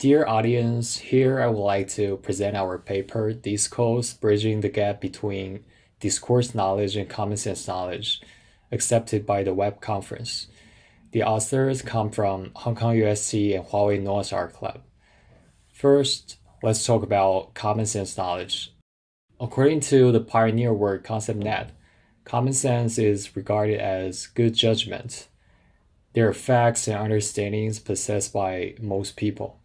Dear audience, here I would like to present our paper, DISCOS Bridging the Gap Between Discourse Knowledge and Common Sense Knowledge, accepted by the web conference. The authors come from Hong Kong UST and Huawei Noah's Ark Club. First, let's talk about common sense knowledge. According to the pioneer work ConceptNet, common sense is regarded as good judgment. There are facts and understandings possessed by most people.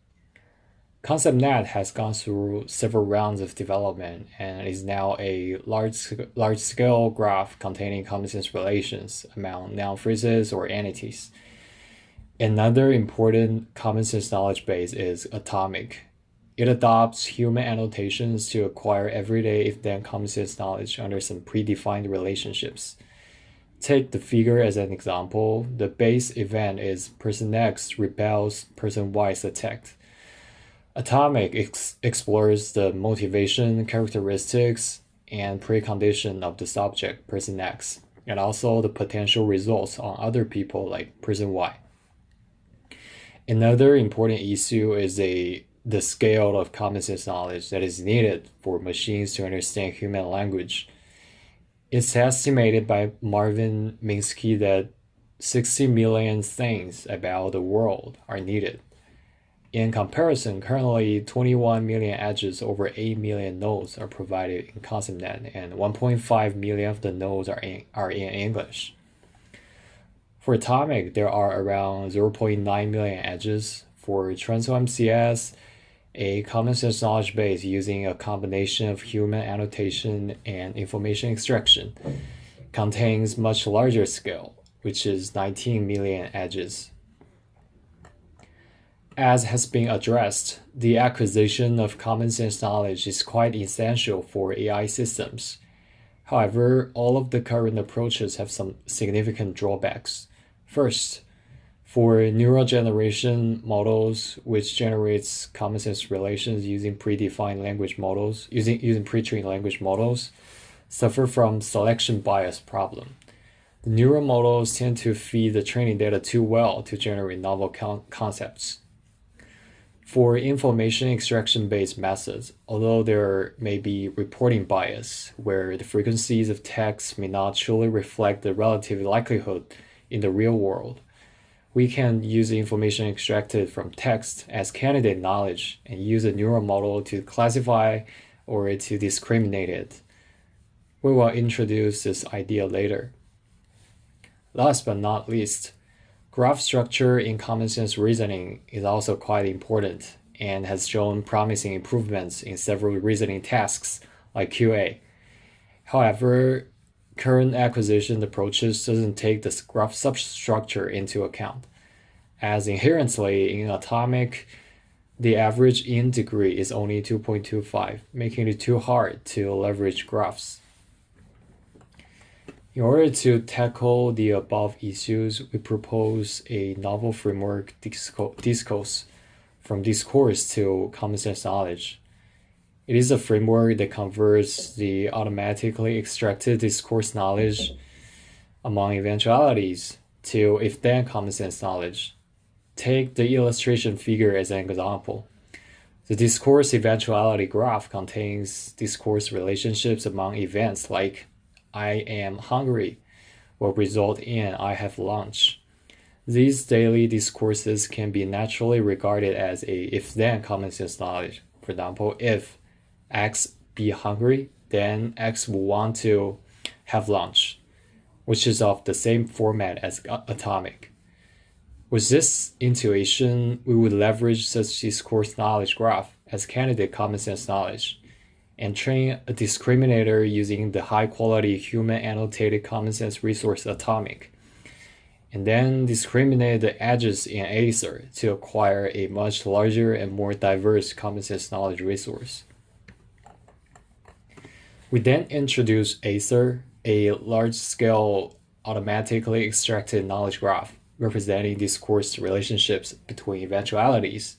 ConceptNet has gone through several rounds of development and is now a large, large-scale graph containing common sense relations among noun phrases or entities. Another important common sense knowledge base is Atomic, it adopts human annotations to acquire everyday if-then common sense knowledge under some predefined relationships. Take the figure as an example. The base event is person X repels person Y's attack. Atomic ex explores the motivation, characteristics, and precondition of the subject, person X, and also the potential results on other people like person Y. Another important issue is a the scale of common sense knowledge that is needed for machines to understand human language. It's estimated by Marvin Minsky that 60 million things about the world are needed. In comparison, currently 21 million edges over 8 million nodes are provided in ConceptNet and 1.5 million of the nodes are in, are in English. For Atomic, there are around 0.9 million edges. For TransOMCS, a common sense knowledge base using a combination of human annotation and information extraction contains much larger scale, which is 19 million edges. As has been addressed, the acquisition of common sense knowledge is quite essential for AI systems. However, all of the current approaches have some significant drawbacks. First, for neural generation models, which generates common sense relations using predefined language models, using, using pre-trained language models, suffer from selection bias problem. The neural models tend to feed the training data too well to generate novel con concepts. For information extraction-based methods, although there may be reporting bias, where the frequencies of text may not truly reflect the relative likelihood in the real world, we can use the information extracted from text as candidate knowledge and use a neural model to classify or to discriminate it. We will introduce this idea later. Last but not least, graph structure in common sense reasoning is also quite important and has shown promising improvements in several reasoning tasks like QA. However, current acquisition approaches doesn't take the graph substructure into account, as inherently in atomic, the average in degree is only 2.25, making it too hard to leverage graphs. In order to tackle the above issues, we propose a novel framework DISCOS from discourse to common sense knowledge. It is a framework that converts the automatically extracted discourse knowledge among eventualities to if-then common sense knowledge. Take the illustration figure as an example. The discourse eventuality graph contains discourse relationships among events like I am hungry will result in I have lunch. These daily discourses can be naturally regarded as a if-then common sense knowledge. For example, if X be hungry, then X will want to have lunch, which is of the same format as atomic. With this intuition, we would leverage such discourse knowledge graph as candidate common sense knowledge and train a discriminator using the high quality human annotated common sense resource atomic and then discriminate the edges in ASER to acquire a much larger and more diverse common sense knowledge resource. We then introduce ASER, a large-scale automatically extracted knowledge graph representing discourse relationships between eventualities.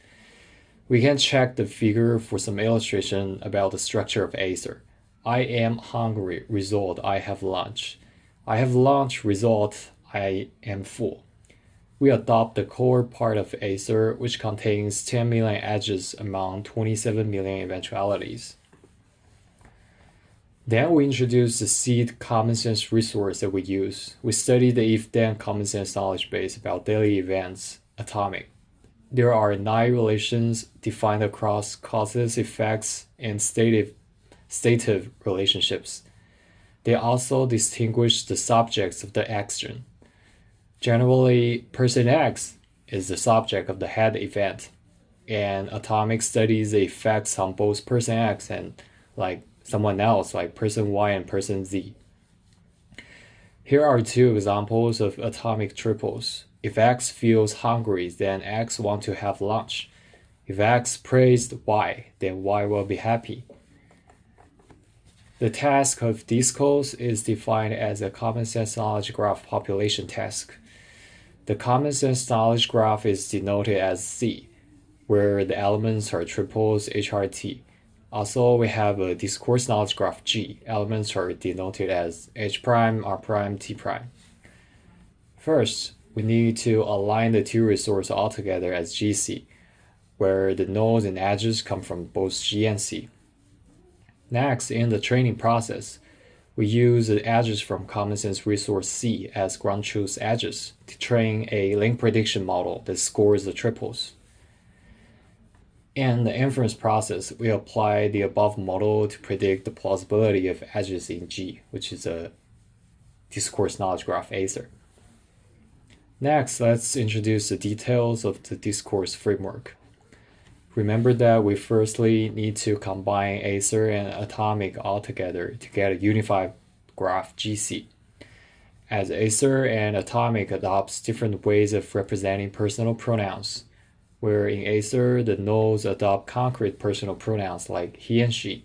We can check the figure for some illustration about the structure of ASER. I am hungry, result, I have lunch. I have lunch, result, I am full. we adopt the core part of ASER, which contains 10 million edges among 27 million eventualities. Then we introduce the seed common sense resource that we use. We study the if-then common sense knowledge base about daily events, atomic. There are nine relations defined across causes, effects, and stative, stative relationships. They also distinguish the subjects of the action. Generally, person X is the subject of the head event, and atomic studies the effects on both person X and like someone else like person Y and person Z. Here are two examples of atomic triples. If X feels hungry, then X want to have lunch. If X praised Y, then Y will be happy. The task of DISCOS is defined as a common sense knowledge graph population task. The common sense knowledge graph is denoted as C, where the elements are triples HRT. Also, we have a discourse knowledge graph G. Elements are denoted as H prime, R prime, T prime. First, we need to align the two resources altogether as GC, where the nodes and edges come from both G and C. Next, in the training process, we use the edges from Common Sense Resource C as ground truth edges to train a link prediction model that scores the triples. In the inference process, we apply the above model to predict the plausibility of edges in G, which is a discourse knowledge graph ASER. Next, let's introduce the details of the DISCOS framework. Remember that we firstly need to combine ASER and Atomic all together to get a unified graph GC. As ASER and Atomic adopts different ways of representing personal pronouns, where in ASER the nodes adopt concrete personal pronouns like he and she.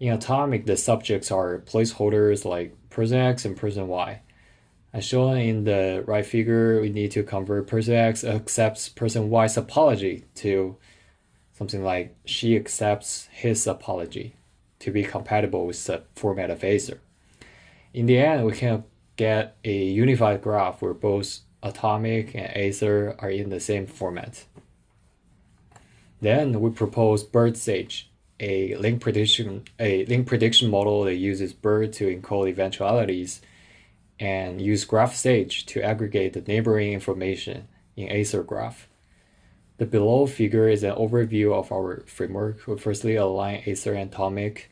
In Atomic, the subjects are placeholders like person X and person Y. As shown in the right figure, we need to convert person X accepts person Y's apology to something like she accepts his apology to be compatible with the format of ASER. In the end, we can get a unified graph where both Atomic and ASER are in the same format. Then we propose BertSAGE, a link prediction a link prediction model that uses BERT to encode eventualities and use GraphSage to aggregate the neighboring information in ASER graph. The below figure is an overview of our framework. We firstly align ASER and Atomic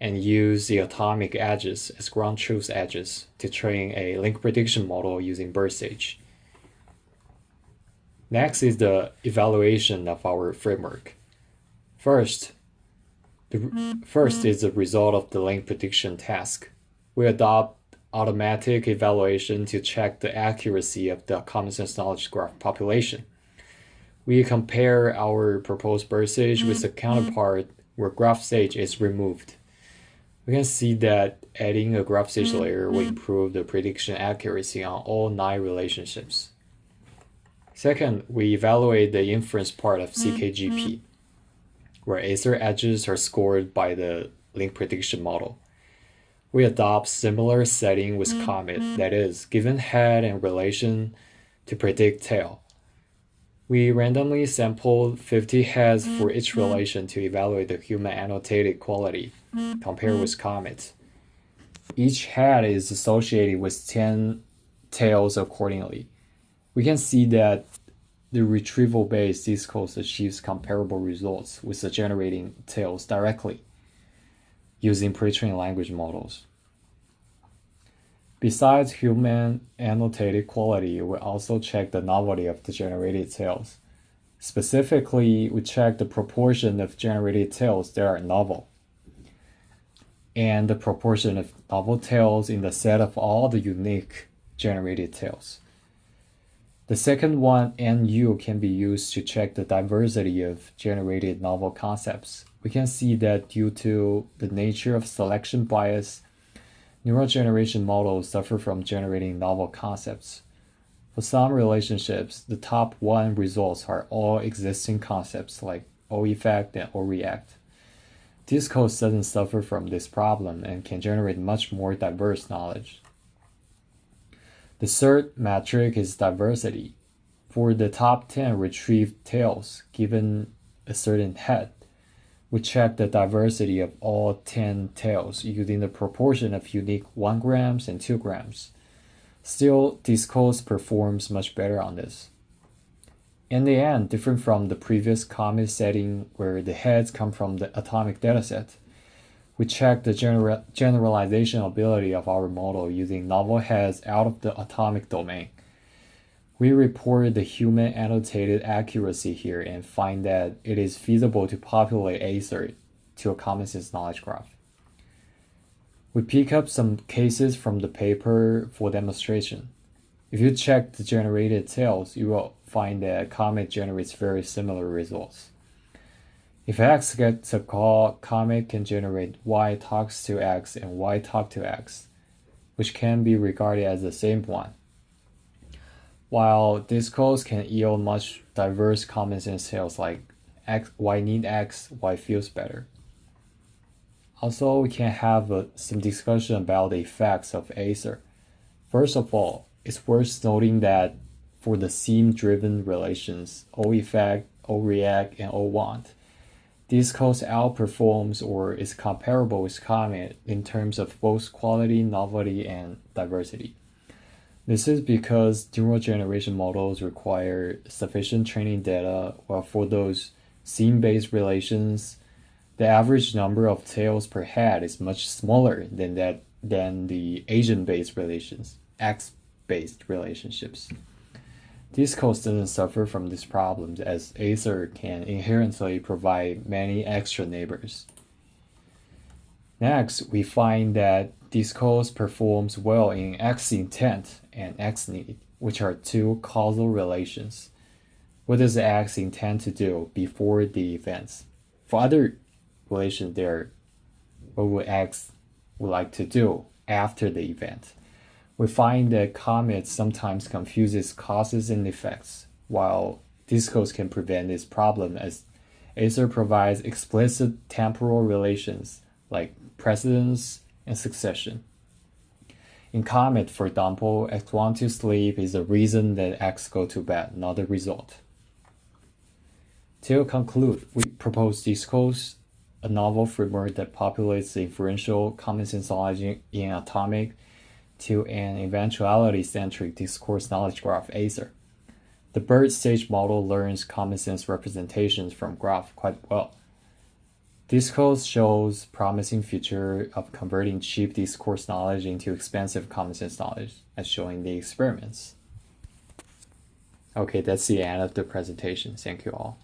and use the atomic edges as ground truth edges to train a link prediction model using BertSAGE. Next is the evaluation of our framework. First, the first is the result of the link prediction task. We adopt automatic evaluation to check the accuracy of the common sense knowledge graph population. We compare our proposed BertSAGE with the mm-hmm. counterpart where GraphSage is removed. We can see that adding a GraphSage mm-hmm. layer will mm-hmm. improve the prediction accuracy on all nine relationships. Second, we evaluate the inference part of CKGP, mm-hmm. where ASER edges are scored by the link prediction model. We adopt similar setting with mm-hmm. Comet, that is, given head and relation to predict tail. We randomly sample 50 heads for each mm-hmm. relation to evaluate the human annotated quality compared with Comet. Each head is associated with 10 tails accordingly. We can see that the retrieval-based DISCOS achieves comparable results with the generating tails directly using pre-trained language models. Besides human annotated quality, we also check the novelty of the generated tails. Specifically, we check the proportion of generated tails that are novel and the proportion of novel tails in the set of all the unique generated tails. The second one, NU, can be used to check the diversity of generated novel concepts. We can see that due to the nature of selection bias, neural generation models suffer from generating novel concepts. For some relationships, the top one results are all existing concepts like O effect and O react. DISCOS doesn't suffer from this problem and can generate much more diverse knowledge. The third metric is diversity. For the top 10 retrieved tails given a certain head, we check the diversity of all 10 tails using the proportion of unique 1 grams and 2 grams. Still, Discos performs much better on this. In the end, different from the previous comet setting where the heads come from the atomic dataset, we check the general generalization ability of our model using novel heads out of the atomic domain. We report the human annotated accuracy here and find that it is feasible to populate ASER to a common sense knowledge graph. We pick up some cases from the paper for demonstration. If you check the generated tails, you will find that Comet generates very similar results. If X gets a call, Comet can generate Y talks to X and Y talk to X, which can be regarded as the same one. While Discos can yield much diverse common sense tails like X, Y need X, Y feels better. Also, we can have uh, some discussion about the effects of ASER. First of all, it's worth noting that for the seam-driven relations, O effect, O react, and O want, Discos outperforms or is comparable with Comet in terms of both quality, novelty, and diversity. This is because neural generation models require sufficient training data, while for those scene-based relations, the average number of tails per head is much smaller than that than the agent-based relations, X-based relationships. Discos doesn't suffer from these problems as ASER can inherently provide many extra neighbors. Next, we find that Discos performs well in X intent and X need, which are two causal relations. What does X intend to do before the events? For other relations there, what would X would like to do after the event? We find that Comet sometimes confuses causes and effects, while Discos can prevent this problem as ASER provides explicit temporal relations like precedence and succession. In Comet, for example, X want to sleep is the reason that X go to bed, not the result. To conclude, we propose Discos, a novel framework that populates the inferential common sense logic in atomic to an eventuality-centric discourse knowledge graph ASER. The BertSAGE model learns common sense representations from graph quite well. Discos shows promising future of converting cheap discourse knowledge into expensive common sense knowledge, as shown in the experiments. Okay, that's the end of the presentation. Thank you all.